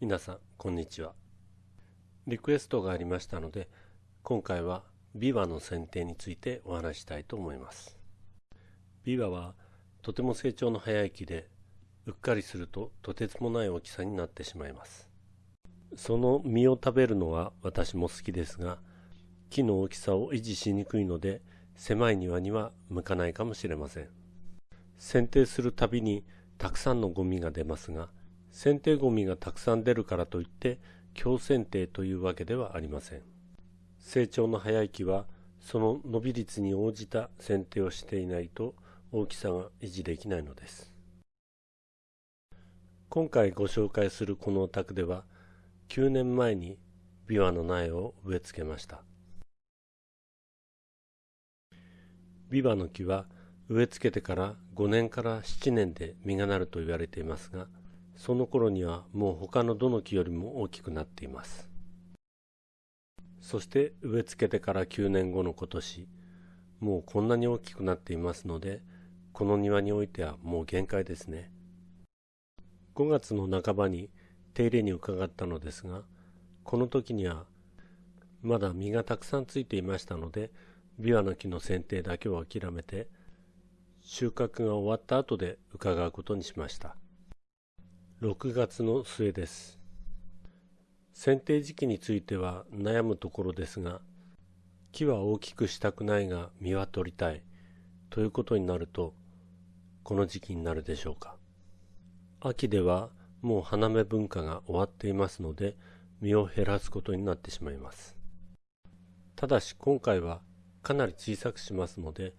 皆さんこんにちは。リクエストがありましたので今回はビワの剪定についてお話したいと思います。ビワはとても成長の早い木でうっかりするととてつもない大きさになってしまいます。その実を食べるのは私も好きですが木の大きさを維持しにくいので狭い庭には向かないかもしれません。剪定するたびにたくさんのゴミが出ますが剪定ゴミがたくさん出るからといって強剪定というわけではありません。成長の早い木はその伸び率に応じた剪定をしていないと大きさが維持できないのです。今回ご紹介するこのお宅では9年前にビワの苗を植え付けました。ビワの木は植え付けてから5年から7年で実がなると言われていますがその頃にはもう他のどの木よりも大きくなっています。そして植え付けてから9年後の今年もうこんなに大きくなっていますのでこの庭においてはもう限界ですね。5月の半ばに手入れに伺ったのですがこの時にはまだ実がたくさんついていましたのでビワの木の剪定だけを諦めて収穫が終わった後で伺うことにしました。6月の末です。剪定時期については悩むところですが木は大きくしたくないが実は取りたい。ということになるとこの時期になるでしょうか。秋ではもう花芽文化が終わっていますので実を減らすことになってしまいます。ただし今回はかなり小さくしますので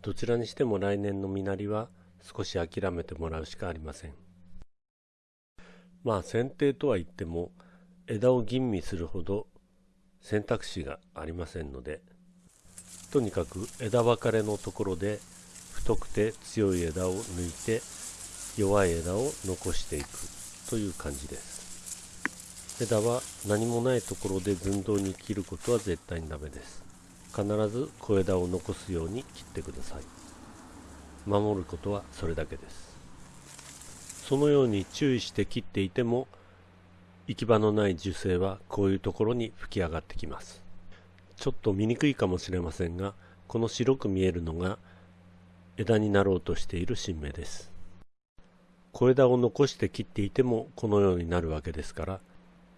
どちらにしても来年の実なりは少し諦めてもらうしかありません。まあ剪定とは言っても枝を吟味するほど選択肢がありませんのでとにかく枝分かれのところで太くて強い枝を抜いて弱い枝を残していくという感じです。枝は何もないところで寸胴に切ることは絶対にダメです。必ず小枝を残すように切ってください。守ることはそれだけです。そのように注意して切っていても行き場のない樹勢はこういうところに吹き上がってきます。ちょっと見にくいかもしれませんがこの白く見えるのが枝になろうとしている新芽です。小枝を残して切っていてもこのようになるわけですから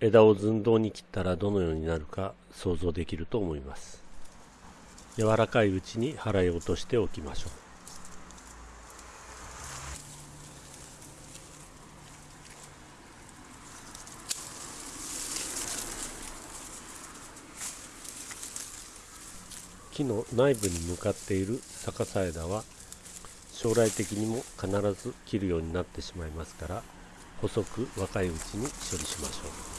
枝を寸胴に切ったらどのようになるか想像できると思います。柔らかいうちに払い落としておきましょう。木の内部に向かっている逆さ枝は将来的にも必ず切るようになってしまいますから細く若いうちに処理しましょう。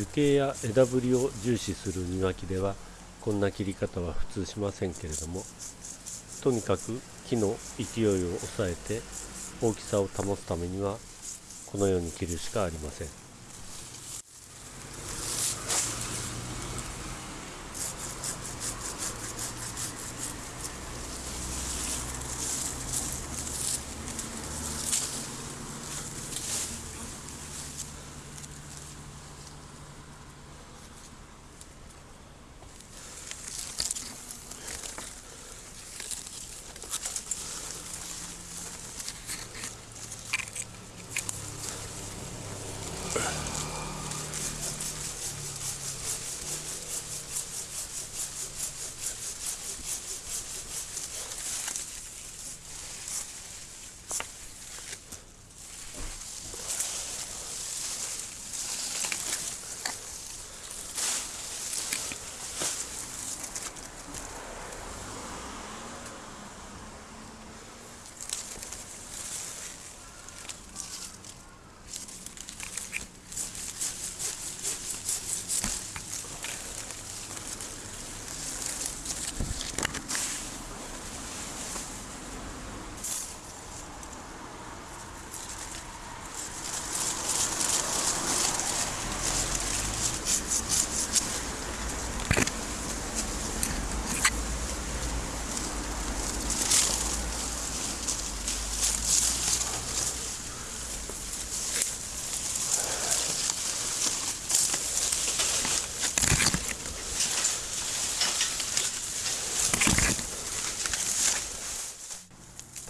樹形や枝ぶりを重視する庭木ではこんな切り方は普通しませんけれどもとにかく木の勢いを抑えて大きさを保つためにはこのように切るしかありません。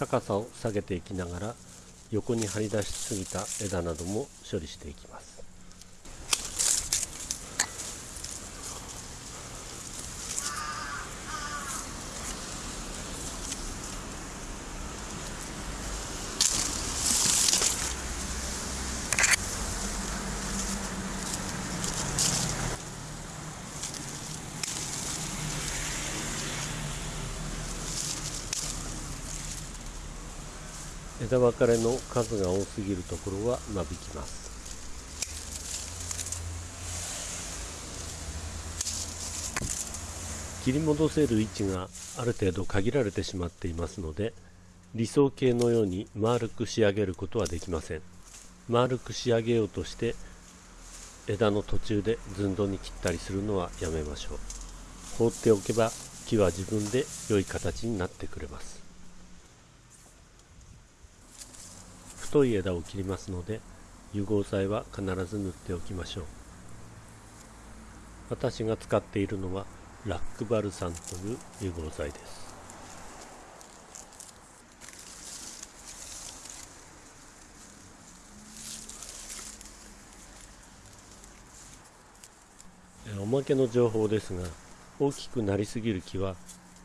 高さを下げていきながら横に張り出しすぎた枝なども処理していきます。枝分かれの数が多すぎるところは間引きます。切り戻せる位置がある程度限られてしまっていますので理想形のように丸く仕上げることはできません。丸く仕上げようとして枝の途中で寸胴に切ったりするのはやめましょう。放っておけば木は自分で良い形になってくれます。太い枝を切りますので融合剤は必ず塗っておきましょう。私が使っているのはラックバルサンという融合剤です。おまけの情報ですが大きくなりすぎる木は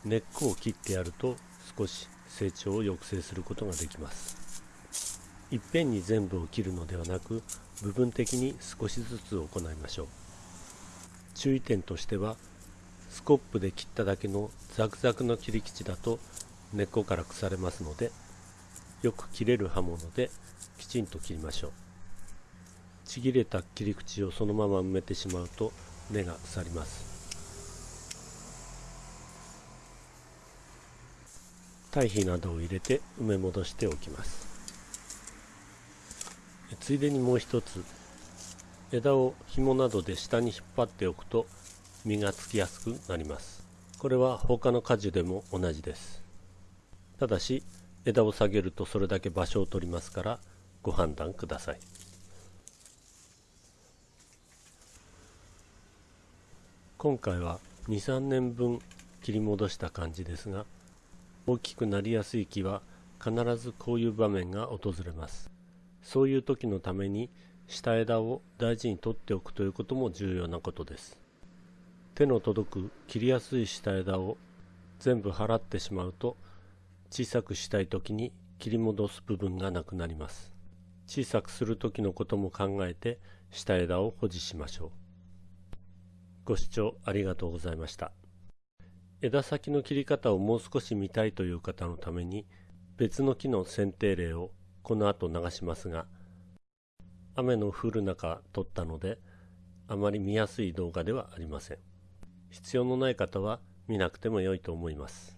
根っこを切ってやると少し成長を抑制することができます。いっぺんに全部を切るのではなく部分的に少しずつ行いましょう。注意点としてはスコップで切っただけのザクザクの切り口だと根っこから腐れますのでよく切れる刃物できちんと切りましょう。ちぎれた切り口をそのまま埋めてしまうと根が腐ります。堆肥などを入れて埋め戻しておきます。ついでにもう一つ。枝を紐などで下に引っ張っておくと実がつきやすくなります。これは他の果樹でも同じです。ただし枝を下げるとそれだけ場所を取りますからご判断ください。今回は23年分切り戻した感じですが大きくなりやすい木は必ずこういう場面が訪れます。そういう時のために下枝を大事に取っておくということも重要なことです。手の届く切りやすい下枝を全部払ってしまうと小さくしたい時に切り戻す部分がなくなります。小さくする時のことも考えて下枝を保持しましょう。ご視聴ありがとうございました。枝先の切り方をもう少し見たいという方のために別の木の剪定例をこの後流しますが雨の降る中撮ったのであまり見やすい動画ではありません。必要のない方は見なくても良いと思います。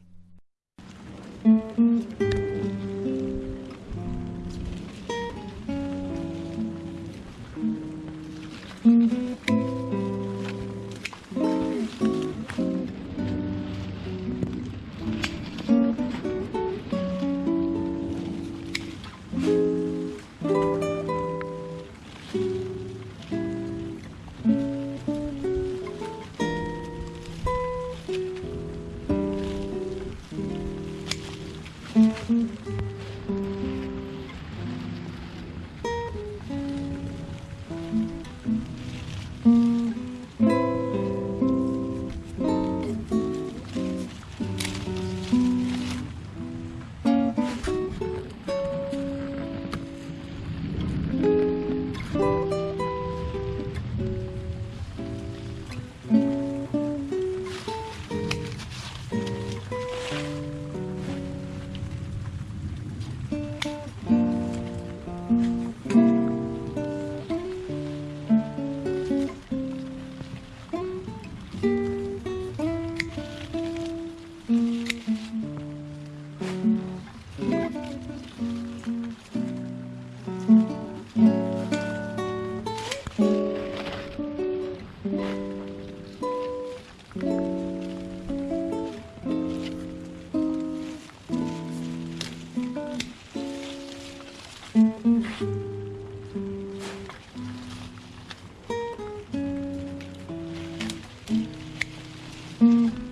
Mm-hmm.